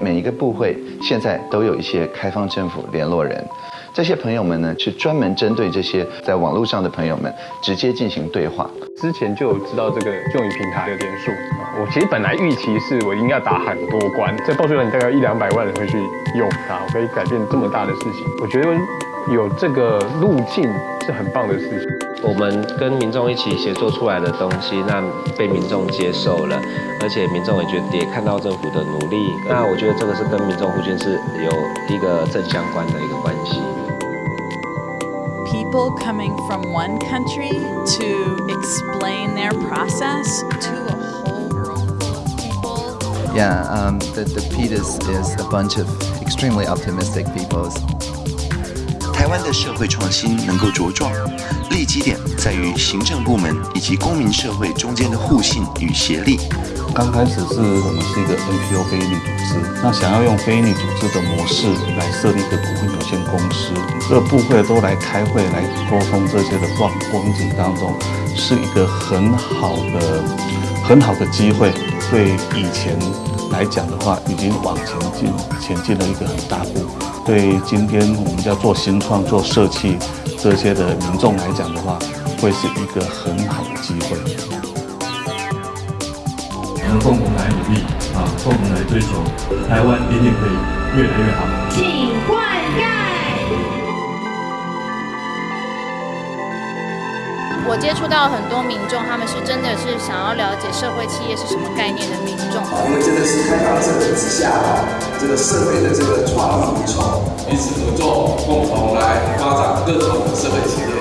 每一个部会现在都有一些开放政府联络人，这些朋友们呢是专门针对这些在网络上的朋友们直接进行对话。之前就知道这个用于平台的点数，我其实本来预期是我应该打很多关，这报出来你大概一两百万人会去用它，我可以改变这么大的事情，我觉得有这个路径是很棒的事情。我们跟民众一起协作出来的东西，那被民众接受了，而且民众也觉得也看到政府的努力，那我觉得这个是跟民众互信是有一个正相关的一个关系。People coming from one country to explain their process to a whole of people. Yeah, um, the, the PETAS is a bunch of extremely optimistic people. 台湾的社会创新能够茁壮，立基点在于行政部门以及公民社会中间的互信与协力。刚开始是我们是一个 NPO 非营利组织，那想要用非营利组织的模式来设立一个股份有限公司，各部会都来开会来沟通这些的光光景当中，是一个很好的很好的机会。对以前来讲的话，已经往前进前进了一个很大步。对今天我们要做新创、做社企这些的民众来讲的话，会是一个很好的机会。我们共同来努力啊，共同来追求，台湾一定可以越来越好。请灌溉。我接触到很多民众，他们是真的是想要了解社会企业是什么概念的民众。因为真的是开放政策之下啊，这个社会的这个创意无穷，彼此合作，共同来发展各种社会企业。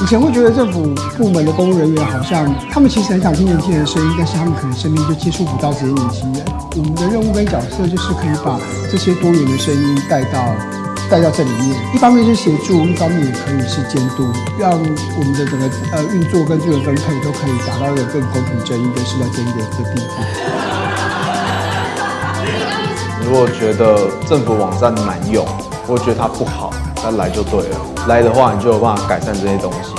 以前会觉得政府部门的公务人员好像，他们其实很想听年轻人的声音，但是他们可能身边就接触不到这些年轻人。我们的任务跟角色就是可以把这些多元的声音带到。带到这里面，一方面是协助，一方面也可以是监督，让我们的整个呃运作跟资源分配都可以达到一个更公平正义、更适当正义的地步。如果觉得政府网站难用，或觉得它不好，那来就对了。来的话，你就有办法改善这些东西。